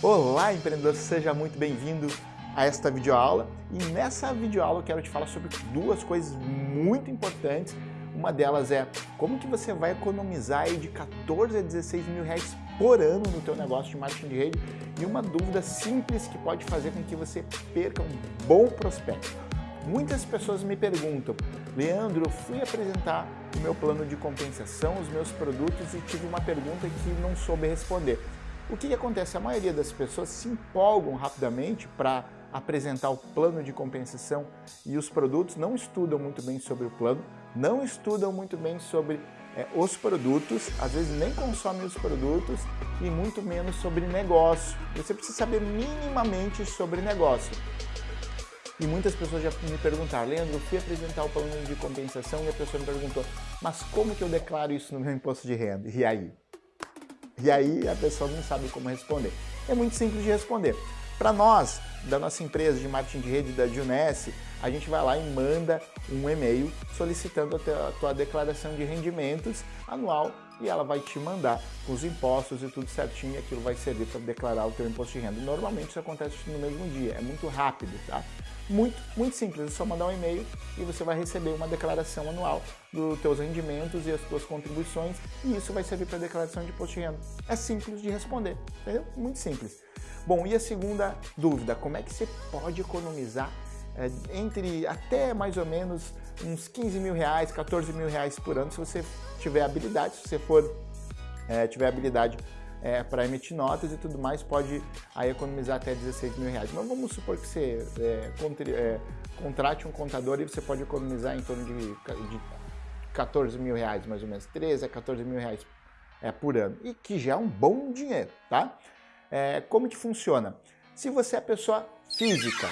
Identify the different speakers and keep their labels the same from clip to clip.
Speaker 1: Olá, empreendedor, seja muito bem-vindo a esta videoaula. E nessa videoaula eu quero te falar sobre duas coisas muito importantes. Uma delas é como que você vai economizar aí de 14 a 16 mil reais por ano no teu negócio de marketing de rede e uma dúvida simples que pode fazer com que você perca um bom prospecto. Muitas pessoas me perguntam, Leandro, eu fui apresentar o meu plano de compensação, os meus produtos e tive uma pergunta que não soube responder. O que, que acontece? A maioria das pessoas se empolgam rapidamente para apresentar o plano de compensação e os produtos, não estudam muito bem sobre o plano, não estudam muito bem sobre é, os produtos, às vezes nem consomem os produtos e muito menos sobre negócio. Você precisa saber minimamente sobre negócio. E muitas pessoas já me perguntaram, Leandro, eu fui apresentar o plano de compensação e a pessoa me perguntou, mas como que eu declaro isso no meu imposto de renda? E aí? E aí a pessoa não sabe como responder. É muito simples de responder. Para nós, da nossa empresa de marketing de rede da Juness, a gente vai lá e manda um e-mail solicitando a tua declaração de rendimentos anual e ela vai te mandar os impostos e tudo certinho e aquilo vai servir para declarar o teu imposto de renda. Normalmente isso acontece no mesmo dia, é muito rápido, tá? Muito, muito simples, é só mandar um e-mail e você vai receber uma declaração anual dos teus rendimentos e as tuas contribuições e isso vai servir para declaração de imposto de renda. É simples de responder, entendeu? Muito simples. Bom, e a segunda dúvida, como é que você pode economizar é, entre até mais ou menos uns 15 mil reais, 14 mil reais por ano, se você tiver habilidade, se você for é, tiver habilidade é, para emitir notas e tudo mais, pode aí economizar até 16 mil reais. Mas vamos supor que você é, é, contrate um contador e você pode economizar em torno de, de 14 mil reais, mais ou menos, 13 a 14 mil reais é, por ano, e que já é um bom dinheiro, tá? É, como que funciona? Se você é pessoa física,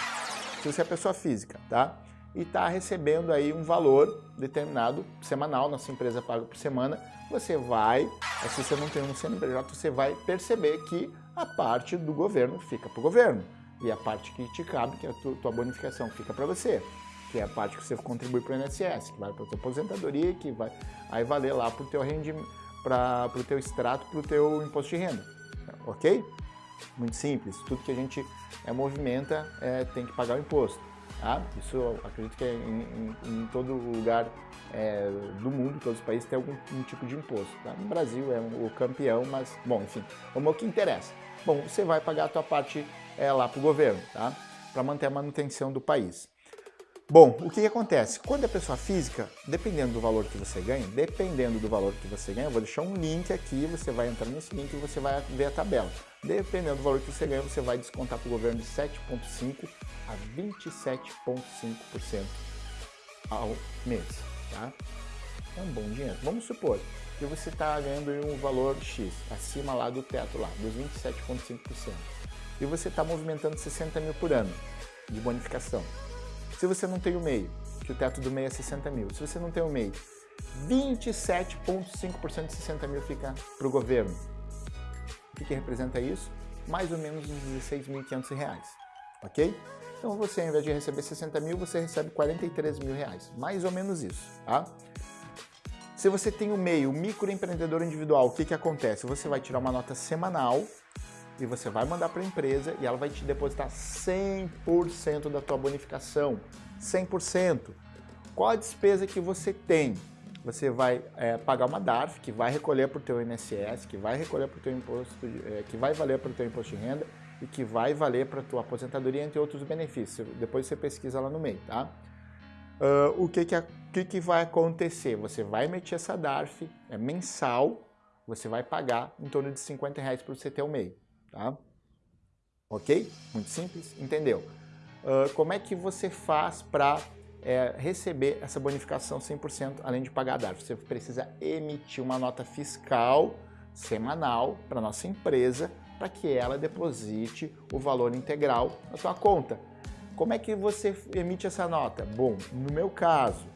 Speaker 1: se você é pessoa física, tá? E está recebendo aí um valor determinado semanal, nossa empresa paga por semana, você vai, se você não tem um CNPJ, você vai perceber que a parte do governo fica para o governo e a parte que te cabe, que é a tua, tua bonificação, fica para você, que é a parte que você contribui para o INSS, que vai para a tua aposentadoria, que vai aí valer lá para o teu rendimento, para o teu extrato, para o teu imposto de renda, ok? Muito simples, tudo que a gente é, movimenta é, tem que pagar o imposto. Tá? Isso acredito que é em, em, em todo lugar é, do mundo, todos os países, tem algum um tipo de imposto. Tá? No Brasil é um, o campeão, mas, bom, enfim, vamos ao que interessa. Bom, você vai pagar a tua parte é, lá para o governo, tá? para manter a manutenção do país. Bom, o que, que, acontece? Quando é pessoa física, dependendo do valor que você ganha, dependendo do valor que você ganha, eu vou deixar um link aqui, você vai entrar nesse link e você vai ver a tabela. Dependendo do valor que você ganha, você vai descontar para o governo de 7,5% a 27,5% ao mês, tá? É um bom dinheiro. Vamos supor que você está ganhando um valor X, acima lá do teto lá, dos 27,5%. E você está movimentando 60 mil por ano de bonificação. Se você não tem o MEI, que o teto do MEI é 60 mil, se você não tem o MEI, 27,5% de 60 mil fica para o governo. O que, representa isso? Mais ou menos uns 16.500 reais, ok? Então você, ao invés de receber 60 mil, você recebe 43 mil reais, mais ou menos isso, tá? Se você tem o MEI, o microempreendedor individual, o que, que acontece? Você vai tirar uma nota semanal e você vai mandar para a empresa e ela vai te depositar 100% da tua bonificação, 100%. Qual a despesa que você tem? Você vai é, pagar uma DARF, que vai recolher para o teu INSS, que vai recolher para o teu imposto, é, que vai valer para o teu imposto de renda e que vai valer para a tua aposentadoria, entre outros benefícios. Depois você pesquisa lá no meio, tá? Uh, o que que, que que vai acontecer? Você vai emitir essa DARF, é mensal, você vai pagar em torno de 50 reais para você ter o MEI tá? Ok? Muito simples, entendeu? Uh, como é que você faz para é, receber essa bonificação 100% além de pagar a DARF? Você precisa emitir uma nota fiscal semanal para nossa empresa para que ela deposite o valor integral na sua conta. Como é que você emite essa nota? Bom, no meu caso,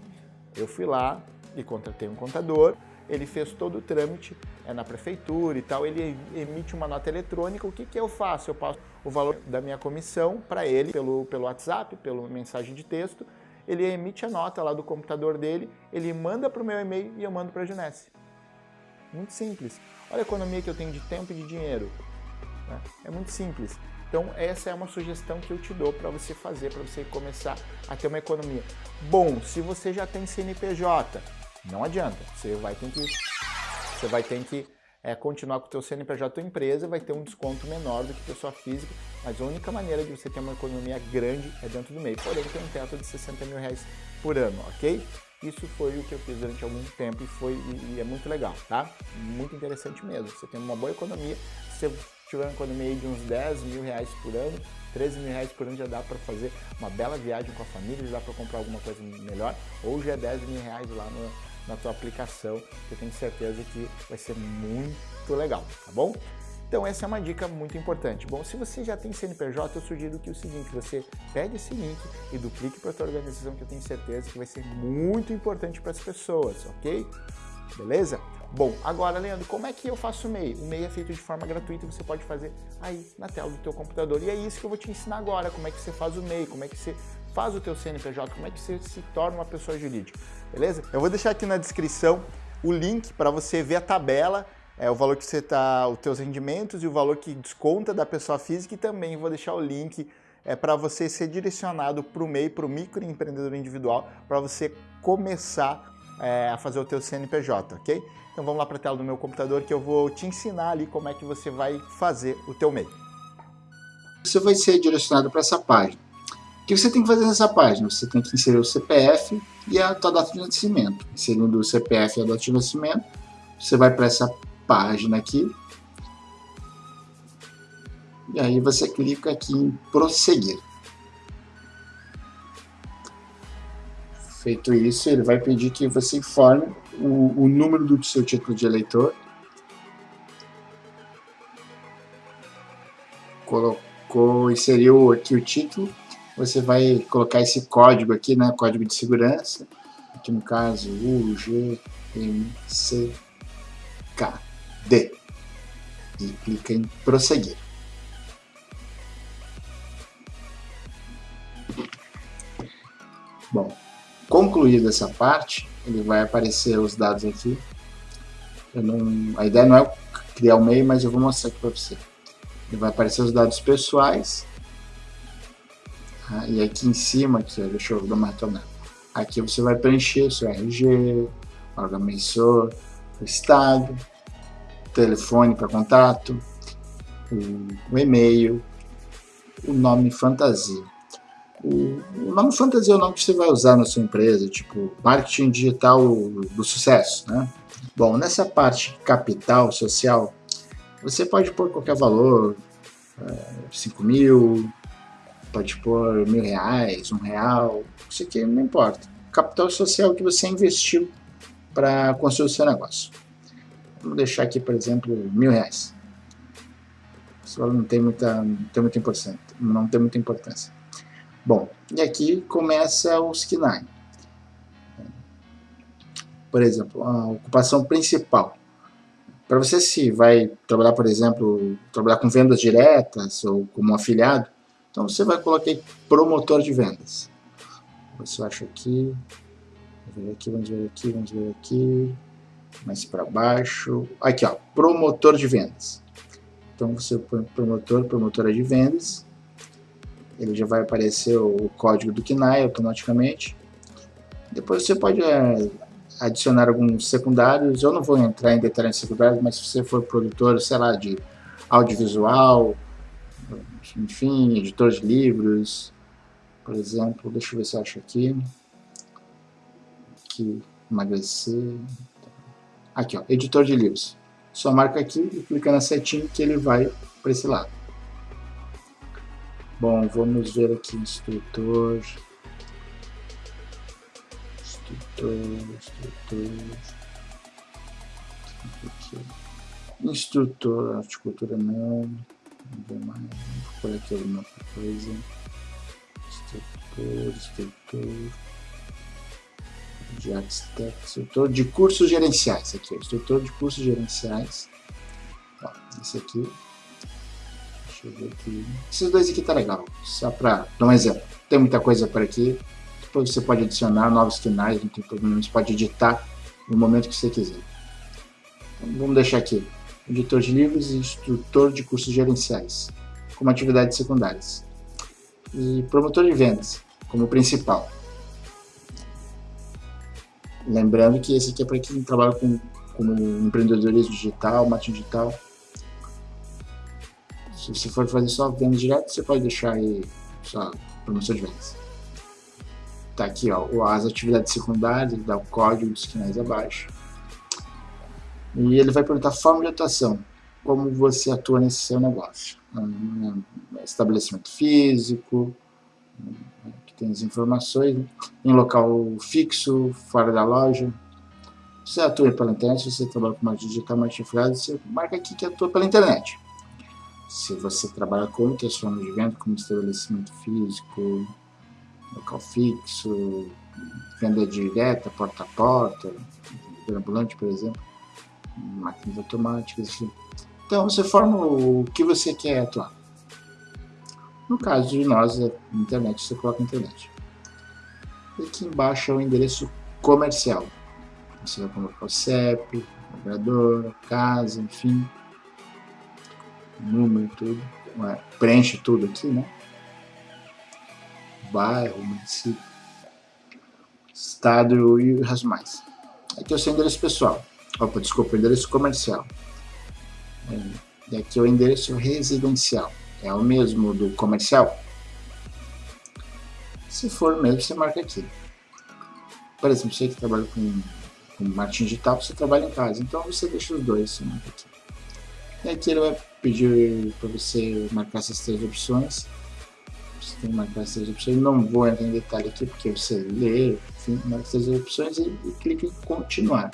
Speaker 1: eu fui lá e contratei um contador, ele fez todo o trâmite é na prefeitura e tal, ele emite uma nota eletrônica, o que, que eu faço? Eu passo o valor da minha comissão para ele pelo, pelo WhatsApp, pela mensagem de texto, ele emite a nota lá do computador dele, ele manda para o meu e-mail e eu mando para a Junesse. Muito simples. Olha a economia que eu tenho de tempo e de dinheiro. Né? É muito simples. Então essa é uma sugestão que eu te dou para você fazer, para você começar a ter uma economia. Bom, se você já tem CNPJ, não adianta, você vai ter que, você vai ter que é, continuar com o teu CNPJ tua empresa, vai ter um desconto menor do que pessoa física, mas a única maneira de você ter uma economia grande é dentro do MEI, porém tem um teto de 60 mil reais por ano, ok? Isso foi o que eu fiz durante algum tempo e, foi, e, e é muito legal, tá? Muito interessante mesmo. Você tem uma boa economia, se você tiver uma economia de uns 10 mil reais por ano, 13 mil reais por ano já dá para fazer uma bela viagem com a família, já dá para comprar alguma coisa melhor, ou já é 10 mil reais lá no, na tua aplicação, que eu tenho certeza que vai ser muito legal, tá bom? Então essa é uma dica muito importante. Bom, se você já tem CNPJ, eu sugiro que o seguinte, você pegue esse link e duplique para a sua organização, que eu tenho certeza que vai ser muito importante para as pessoas, ok? Beleza? Bom, agora, Leandro, como é que eu faço o MEI? O MEI é feito de forma gratuita você pode fazer aí na tela do teu computador. E é isso que eu vou te ensinar agora, como é que você faz o MEI, como é que você faz o teu CNPJ, como é que você se torna uma pessoa jurídica, beleza? Eu vou deixar aqui na descrição o link para você ver a tabela é, o valor que você está, os teus rendimentos e o valor que desconta da pessoa física e também vou deixar o link é, para você ser direcionado para o MEI, para o microempreendedor individual, para você começar é, a fazer o teu CNPJ, ok? Então vamos lá para a tela do meu computador que eu vou te ensinar ali como é que você vai fazer o teu MEI.
Speaker 2: Você vai ser direcionado para essa página. Que você tem que fazer nessa página? Você tem que inserir o CPF e a tua data de nascimento. Inserindo o CPF e a data de nascimento, você vai para essa página aqui. E aí você clica aqui em prosseguir. Feito isso, ele vai pedir que você informe o, o número do seu título de eleitor. Colocou, inseriu aqui o título. Você vai colocar esse código aqui, né? Código de segurança. Aqui no caso, UGMCK. D e clica em prosseguir. Bom, concluída essa parte, ele vai aparecer os dados aqui. Não, a ideia não é criar o um meio, mas eu vou mostrar aqui para você. Ele vai aparecer os dados pessoais. Tá? E aqui em cima, aqui, deixa eu dar uma retornada. Aqui você vai preencher seu RG, órgão emissor, estado, telefone para contato, o, o e-mail, o nome fantasia. O, o, nome fantasia é o nome que você vai usar na sua empresa, tipo marketing digital do sucesso, né? Bom, nessa parte capital social, você pode pôr qualquer valor, é, 5 mil, pode pôr mil reais, um real, isso aqui não importa. Capital social que você investiu para construir o seu negócio. Vamos deixar aqui, por exemplo, mil reais. Isso não tem muita, não tem muita importância. Não tem muita importância. Bom, e aqui começa o KINAI. Por exemplo, a ocupação principal. Para você se vai trabalhar, por exemplo, trabalhar com vendas diretas ou como afiliado, então você vai colocar promotor de vendas. Você acha aqui, vamos ver aqui, vamos ver aqui, vamos ver aqui mais para baixo. Aqui, ó, promotor de vendas. Então você põe promotor, promotora de vendas. Ele já vai aparecer o código do KNAI automaticamente. Depois você pode é, adicionar alguns secundários. Eu não vou entrar em detalhes secundários, mas se você for produtor, sei lá, de audiovisual, enfim, editor de livros, por exemplo, deixa eu ver se eu acho aqui. Aqui, emagrecer, Aqui, ó, editor de livros. Só marca aqui e clica na setinha que ele vai para esse lado. Bom, vamos ver aqui, instrutor. Instrutor, instrutor. Aqui. Instrutor, horticultura não. Mais. Vou por aqui alguma coisa. Instrutor, instrutor de Architect, instrutor de cursos gerenciais, aqui, instrutor de cursos gerenciais, ó, esse aqui, deixa eu ver aqui, esses dois aqui tá legal, só para dar um exemplo, tem muita coisa por aqui, depois você pode adicionar novos canais, não tem problema, você pode editar no momento que você quiser. Então, vamos deixar aqui, editor de livros e instrutor de cursos gerenciais, como atividades secundárias. E promotor de vendas, como principal. Lembrando que esse aqui é para quem trabalha com, com empreendedorismo digital, marketing digital. Se você for fazer só venda direta, você pode deixar aí só promoção de vendas. Tá aqui, ó, as atividades secundárias, dá o código dos canais abaixo. E ele vai perguntar forma de atuação, como você atua nesse seu negócio. Estabelecimento físico, que tem as informações, né? em local fixo, fora da loja. Você atua pela internet, você trabalha com marketing digital, marketing afiliado, você marca aqui que atua pela internet. Se você trabalha com outras formas de venda, como estabelecimento físico, local fixo, venda direta, porta a porta, ambulante, por exemplo, máquinas automáticas, enfim. Então você forma o que você quer atuar. No caso de nós, a internet, você coloca internet. E aqui embaixo é o endereço comercial. Você vai colocar o CEP, operador, casa, enfim, número, tudo. Preenche tudo aqui, né? Bairro, município, estado e as mais. Aqui é o seu endereço pessoal. Opa, desculpa, endereço comercial. E aqui é o endereço residencial. É o mesmo do comercial? Se for mesmo, você marca aqui. Por exemplo, você que trabalha com, com marketing digital, você trabalha em casa. Então você deixa os dois, você marca aqui. E aqui ele vai pedir para você marcar essas três opções. Você tem que marcar essas três opções. Não vou entrar em detalhe aqui, porque você lê, enfim, marca essas opções e, e clica em continuar.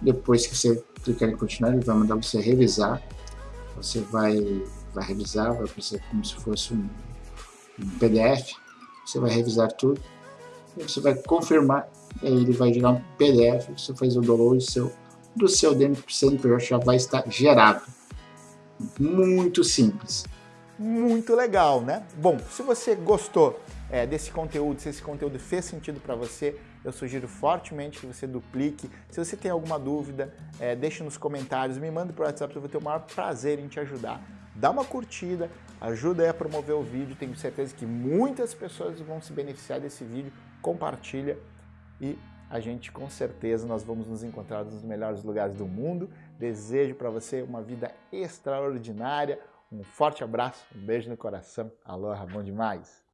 Speaker 2: Depois que você clicar em continuar, ele vai mandar você revisar. Você vai, vai revisar, vai aparecer como se fosse um, um PDF. Você vai revisar tudo. Você vai confirmar, ele vai gerar um PDF. Você faz o download seu, do seu CNPJ, já vai estar gerado. Muito simples.
Speaker 1: Muito legal, né? Bom, se você gostou é, desse conteúdo, se esse conteúdo fez sentido para você, eu sugiro fortemente que você duplique. Se você tem alguma dúvida, é, deixe nos comentários, me manda por WhatsApp, eu vou ter o maior prazer em te ajudar. Dá uma curtida, ajuda a promover o vídeo, tenho certeza que muitas pessoas vão se beneficiar desse vídeo, compartilha e a gente com certeza nós vamos nos encontrar nos melhores lugares do mundo. Desejo para você uma vida extraordinária, um forte abraço, um beijo no coração. Aloha, bom demais!